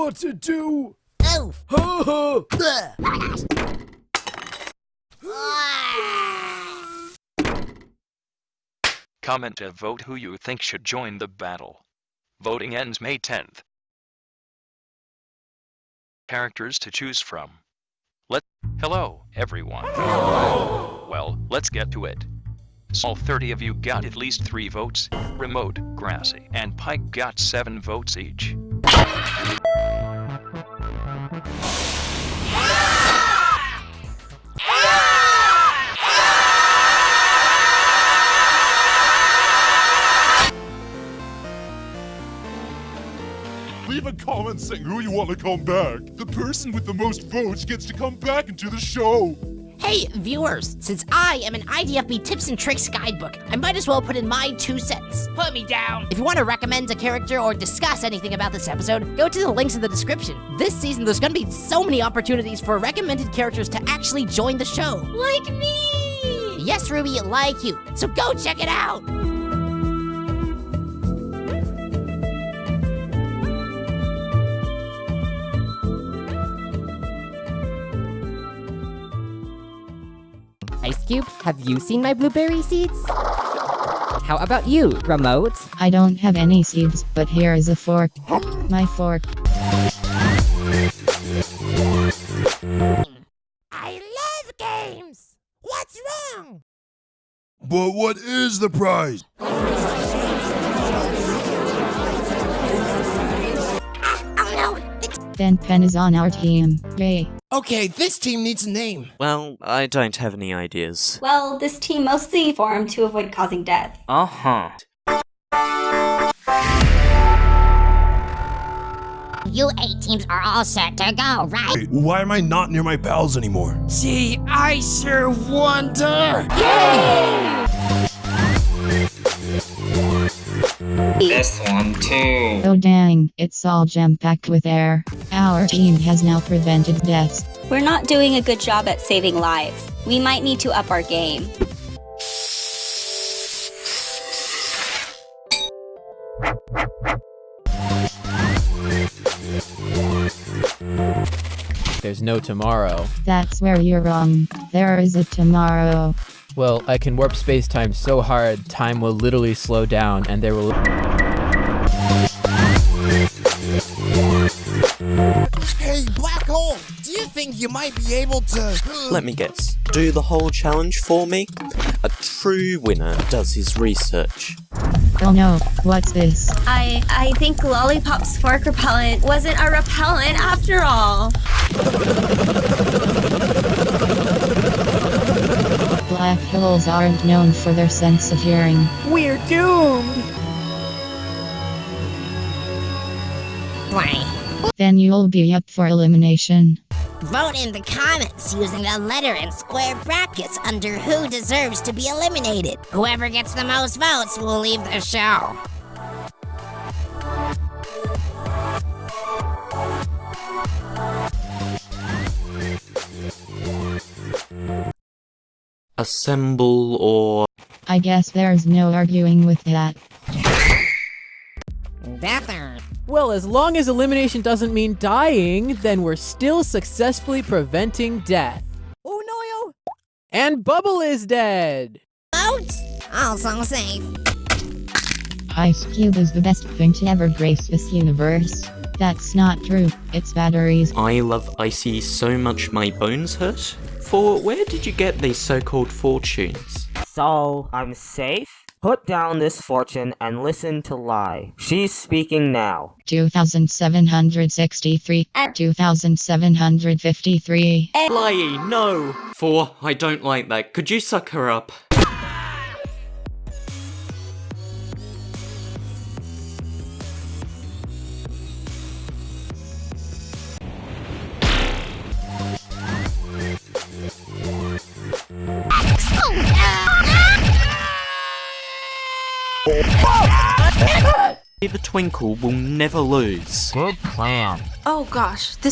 what to do. Oh. Ha Comment to vote who you think should join the battle. Voting ends May 10th. Characters to choose from. Let Hello, everyone. Well, let's get to it. All 30 of you got at least 3 votes. Remote, Grassy, and Pike got 7 votes each. Leave a comment saying who you want to come back. The person with the most votes gets to come back into the show. Hey, viewers, since I am an IDFB tips and tricks guidebook, I might as well put in my two cents. Put me down. If you want to recommend a character or discuss anything about this episode, go to the links in the description. This season, there's gonna be so many opportunities for recommended characters to actually join the show. Like me. Yes, Ruby, like you. So go check it out. Ice Cube, have you seen my blueberry seeds? How about you, Remote? I don't have any seeds, but here is a fork. My fork. I love games. What's wrong? But what is the prize? No, Ben Pen is on our team. Yay. Okay, this team needs a name. Well, I don't have any ideas. Well, this team mostly formed to avoid causing death. Uh huh. you eight teams are all set to go, right? Wait, why am I not near my pals anymore? See, I sure wonder. This one too. Oh dang, it's all jam-packed with air. Our team has now prevented deaths. We're not doing a good job at saving lives. We might need to up our game. There's no tomorrow. That's where you're wrong. There is a tomorrow. Well, I can warp space-time so hard, time will literally slow down, and there will... Hey, Black Hole, do you think you might be able to... Let me guess. Do the whole challenge for me? A true winner does his research. Oh no, what's this? I I think Lollipop's fork repellent wasn't a repellent after all. Black holes aren't known for their sense of hearing. We're doomed. Why? Then you'll be up for elimination. Vote in the comments using the letter and square brackets under who deserves to be eliminated. Whoever gets the most votes will leave the show. Assemble or. I guess there's no arguing with that. Better. Well, as long as elimination doesn't mean dying, then we're still successfully preventing death. Oh no, And Bubble is dead! Vote. Also safe. Ice Cube is the best thing to ever grace this universe. That's not true. It's batteries. I love Icy so much my bones hurt? For where did you get these so-called fortunes? So, I'm safe? Put down this fortune and listen to Lie. She's speaking now. 2763. 2753. Lie, no! For I don't like that. Could you suck her up? The Twinkle will never lose. Good plan. Oh gosh, this